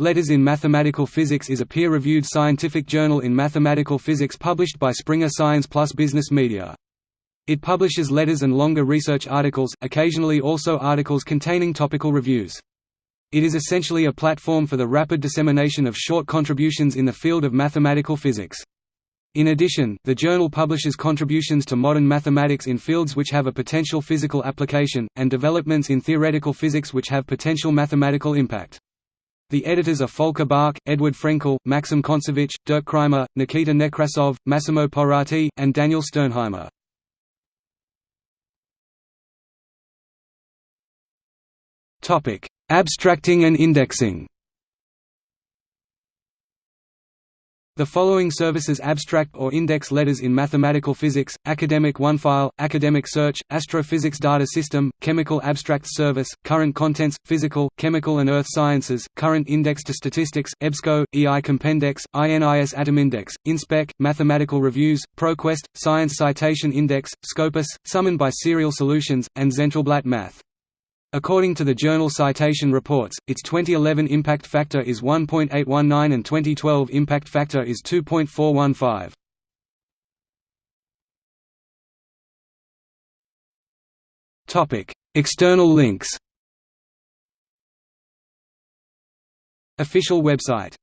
Letters in Mathematical Physics is a peer-reviewed scientific journal in mathematical physics published by Springer Science Plus Business Media. It publishes letters and longer research articles, occasionally also articles containing topical reviews. It is essentially a platform for the rapid dissemination of short contributions in the field of mathematical physics. In addition, the journal publishes contributions to modern mathematics in fields which have a potential physical application, and developments in theoretical physics which have potential mathematical impact. The editors are Volker Bach, Edward Frenkel, Maxim Kontsevich, Dirk Kreimer, Nikita Nekrasov, Massimo Porrati, and Daniel Sternheimer. Abstracting and indexing The following services abstract or index letters in mathematical physics, Academic OneFile, Academic Search, Astrophysics Data System, Chemical Abstracts Service, Current Contents, Physical, Chemical and Earth Sciences, Current Index to Statistics, EBSCO, EI Compendex, INIS Atom Index, InSpec, Mathematical Reviews, ProQuest, Science Citation Index, Scopus, summoned by Serial Solutions, and Zentralblatt Math. According to the journal Citation Reports, its 2011 impact factor is 1.819 and 2012 impact factor is 2.415. Topic: External links. Official website